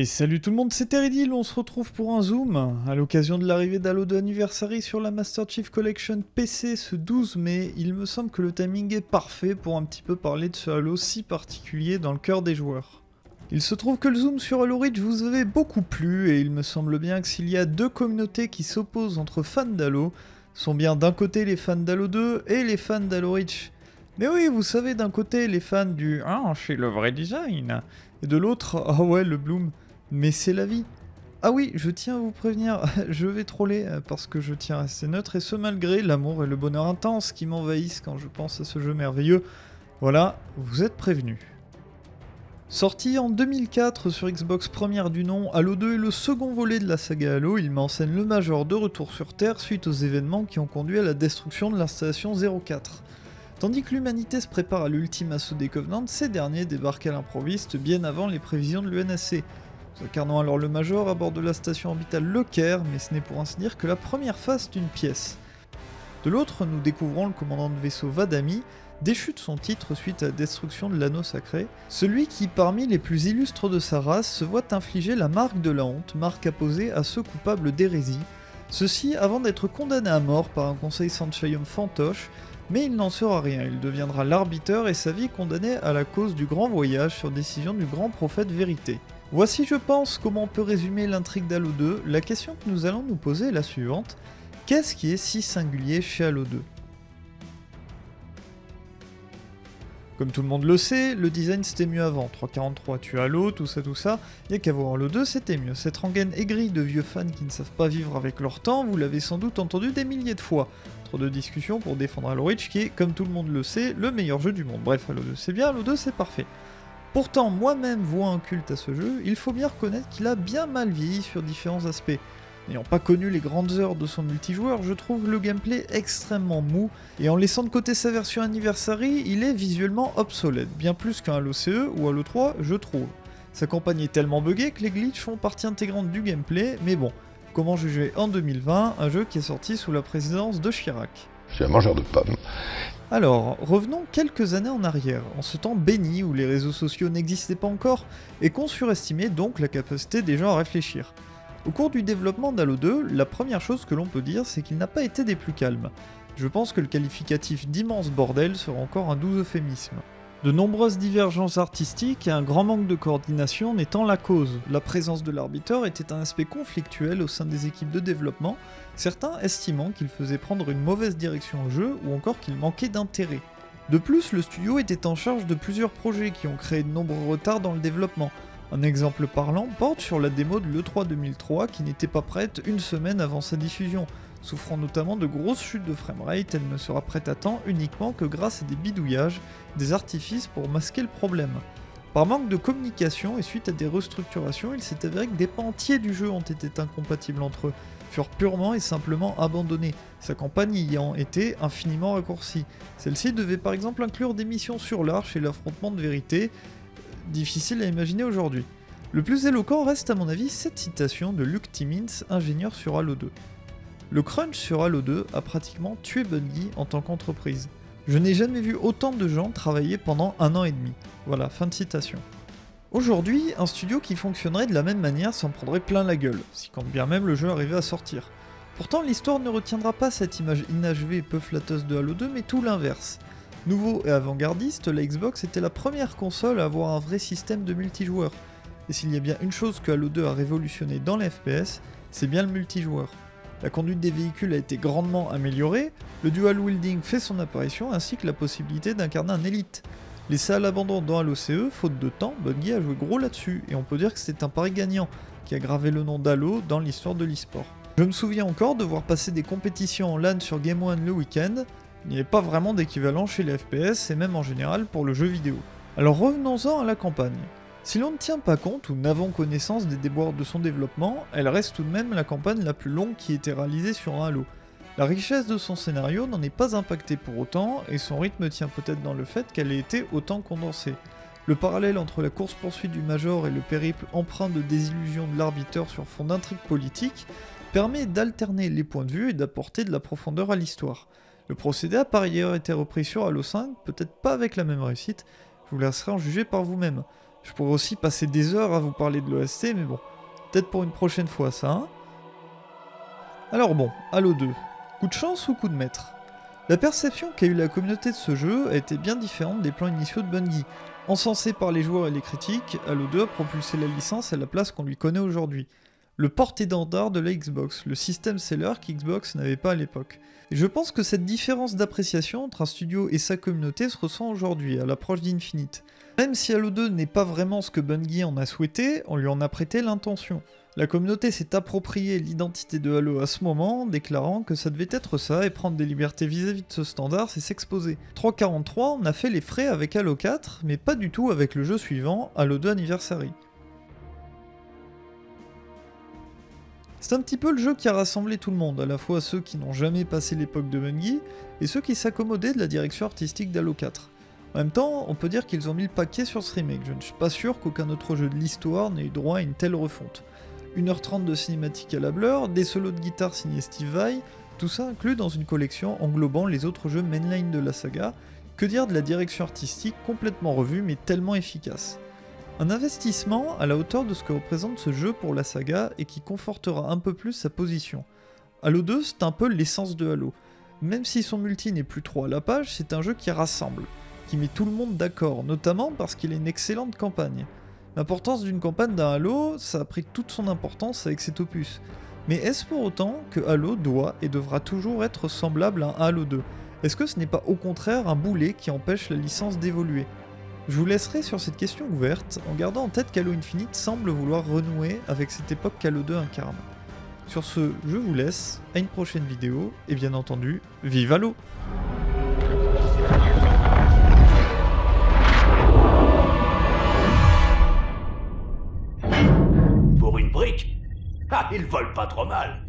Et salut tout le monde, c'est Teridil, on se retrouve pour un zoom à l'occasion de l'arrivée d'Halo 2 Anniversary sur la Master Chief Collection PC ce 12 mai. Il me semble que le timing est parfait pour un petit peu parler de ce Halo si particulier dans le cœur des joueurs. Il se trouve que le zoom sur Halo Reach vous avait beaucoup plu et il me semble bien que s'il y a deux communautés qui s'opposent entre fans d'Halo, sont bien d'un côté les fans d'Halo 2 et les fans d'Halo Reach. Mais oui, vous savez, d'un côté les fans du « Ah, c'est le vrai design » et de l'autre « Ah ouais, le Bloom ». Mais c'est la vie. Ah oui, je tiens à vous prévenir, je vais troller euh, parce que je tiens à rester neutre et ce malgré l'amour et le bonheur intense qui m'envahissent quand je pense à ce jeu merveilleux. Voilà, vous êtes prévenus. Sorti en 2004 sur Xbox première du nom, Halo 2 est le second volet de la saga Halo, il m'enseigne le Major de retour sur Terre suite aux événements qui ont conduit à la destruction de l'installation 04. Tandis que l'humanité se prépare à l'ultime assaut des Covenants, ces derniers débarquent à l'improviste bien avant les prévisions de l'UNSC. Nous alors le Major à bord de la station orbitale Le Caire, mais ce n'est pour ainsi dire que la première face d'une pièce. De l'autre, nous découvrons le commandant de vaisseau Vadami, déchu de son titre suite à la destruction de l'anneau sacré, celui qui, parmi les plus illustres de sa race, se voit infliger la marque de la honte, marque apposée à ceux coupables d'hérésie, ceci avant d'être condamné à mort par un conseil Sanchayum fantoche, mais il n'en sera rien, il deviendra l'arbiteur et sa vie condamnée à la cause du grand voyage sur décision du grand prophète vérité. Voici je pense comment on peut résumer l'intrigue d'Halo 2, la question que nous allons nous poser est la suivante, qu'est-ce qui est si singulier chez Halo 2 Comme tout le monde le sait, le design c'était mieux avant, 343 tu Halo, tout ça tout ça, a qu'à voir Halo 2 c'était mieux. Cette rengaine aigrie de vieux fans qui ne savent pas vivre avec leur temps, vous l'avez sans doute entendu des milliers de fois. Trop de discussions pour défendre Halo Reach qui est, comme tout le monde le sait, le meilleur jeu du monde. Bref, Halo 2 c'est bien, Halo 2 c'est parfait. Pourtant, moi-même vois un culte à ce jeu, il faut bien reconnaître qu'il a bien mal vieilli sur différents aspects. N'ayant pas connu les grandes heures de son multijoueur, je trouve le gameplay extrêmement mou, et en laissant de côté sa version Anniversary, il est visuellement obsolète, bien plus qu'un Halo CE ou Halo 3, je trouve. Sa campagne est tellement buggée que les glitches font partie intégrante du gameplay, mais bon, comment juger? En 2020 un jeu qui est sorti sous la présidence de Chirac Je suis un mangeur de pommes. Alors, revenons quelques années en arrière, en ce temps béni où les réseaux sociaux n'existaient pas encore et qu'on surestimait donc la capacité des gens à réfléchir. Au cours du développement d'Halo 2, la première chose que l'on peut dire c'est qu'il n'a pas été des plus calmes. Je pense que le qualificatif d'immense bordel sera encore un doux euphémisme. De nombreuses divergences artistiques et un grand manque de coordination n'étant la cause. La présence de l'arbitre était un aspect conflictuel au sein des équipes de développement, certains estimant qu'il faisait prendre une mauvaise direction au jeu ou encore qu'il manquait d'intérêt. De plus, le studio était en charge de plusieurs projets qui ont créé de nombreux retards dans le développement. Un exemple parlant porte sur la démo de l'E3 2003 qui n'était pas prête une semaine avant sa diffusion, Souffrant notamment de grosses chutes de framerate, elle ne sera prête à temps uniquement que grâce à des bidouillages, des artifices pour masquer le problème. Par manque de communication et suite à des restructurations, il s'est avéré que des pans entiers du jeu ont été incompatibles entre eux, furent purement et simplement abandonnés, sa campagne ayant été infiniment raccourcie. Celle-ci devait par exemple inclure des missions sur l'arche et l'affrontement de vérité, difficile à imaginer aujourd'hui. Le plus éloquent reste à mon avis cette citation de Luke Timmins, ingénieur sur Halo 2. Le crunch sur Halo 2 a pratiquement tué Bungie en tant qu'entreprise. Je n'ai jamais vu autant de gens travailler pendant un an et demi. Voilà, fin de citation. Aujourd'hui, un studio qui fonctionnerait de la même manière s'en prendrait plein la gueule, si quand bien même le jeu arrivait à sortir. Pourtant, l'histoire ne retiendra pas cette image inachevée et peu flatteuse de Halo 2, mais tout l'inverse. Nouveau et avant-gardiste, la Xbox était la première console à avoir un vrai système de multijoueur. Et s'il y a bien une chose que Halo 2 a révolutionné dans les FPS, c'est bien le multijoueur. La conduite des véhicules a été grandement améliorée, le dual wielding fait son apparition ainsi que la possibilité d'incarner un élite. Laissé à l'abandon dans Halo CE, faute de temps, Bungie a joué gros là-dessus, et on peut dire que c'est un pari gagnant, qui a gravé le nom d'Halo dans l'histoire de l'e-sport. Je me souviens encore de voir passer des compétitions en LAN sur Game One le week-end, il n'y avait pas vraiment d'équivalent chez les FPS et même en général pour le jeu vidéo. Alors revenons-en à la campagne. Si l'on ne tient pas compte ou n'avons connaissance des déboires de son développement, elle reste tout de même la campagne la plus longue qui ait été réalisée sur un Halo. La richesse de son scénario n'en est pas impactée pour autant, et son rythme tient peut-être dans le fait qu'elle ait été autant condensée. Le parallèle entre la course-poursuite du Major et le périple empreint de désillusion de l'arbitre sur fond d'intrigue politique permet d'alterner les points de vue et d'apporter de la profondeur à l'histoire. Le procédé a par ailleurs été repris sur Halo 5, peut-être pas avec la même réussite, je vous laisserai en juger par vous-même. Je pourrais aussi passer des heures à vous parler de l'OST, mais bon, peut-être pour une prochaine fois ça. Hein Alors bon, Halo 2, coup de chance ou coup de maître? La perception qu'a eu la communauté de ce jeu a été bien différente des plans initiaux de Bungie. Encensé par les joueurs et les critiques, Halo 2 a propulsé la licence à la place qu'on lui connaît aujourd'hui. Le porte-étendard de la Xbox, le système seller qu'Xbox n'avait pas à l'époque. Et je pense que cette différence d'appréciation entre un studio et sa communauté se ressent aujourd'hui, à l'approche d'Infinite. Même si Halo 2 n'est pas vraiment ce que Bungie en a souhaité, on lui en a prêté l'intention. La communauté s'est approprié l'identité de Halo à ce moment, déclarant que ça devait être ça et prendre des libertés vis-à-vis de ce standard, c'est s'exposer. 343, on a fait les frais avec Halo 4, mais pas du tout avec le jeu suivant, Halo 2 Anniversary. C'est un petit peu le jeu qui a rassemblé tout le monde, à la fois ceux qui n'ont jamais passé l'époque de Bungie, et ceux qui s'accommodaient de la direction artistique d'Halo 4. En même temps, on peut dire qu'ils ont mis le paquet sur ce remake, je ne suis pas sûr qu'aucun autre jeu de l'histoire n'ait eu droit à une telle refonte. 1h30 de cinématique à la Blur, des solos de guitare signés Steve Vai, tout ça inclus dans une collection englobant les autres jeux mainline de la saga, que dire de la direction artistique complètement revue mais tellement efficace? Un investissement à la hauteur de ce que représente ce jeu pour la saga et qui confortera un peu plus sa position. Halo 2 c'est un peu l'essence de Halo. Même si son multi n'est plus trop à la page, c'est un jeu qui rassemble qui met tout le monde d'accord, notamment parce qu'il a une excellente campagne. L'importance d'une campagne d'un Halo, ça a pris toute son importance avec cet opus. Mais est-ce pour autant que Halo doit et devra toujours être semblable à un Halo 2 Est-ce que ce n'est pas au contraire un boulet qui empêche la licence d'évoluer? Je vous laisserai sur cette question ouverte en gardant en tête qu'Halo Infinite semble vouloir renouer avec cette époque qu'Halo 2 incarne. Sur ce, je vous laisse, à une prochaine vidéo, et bien entendu, vive Halo ils volent pas trop mal.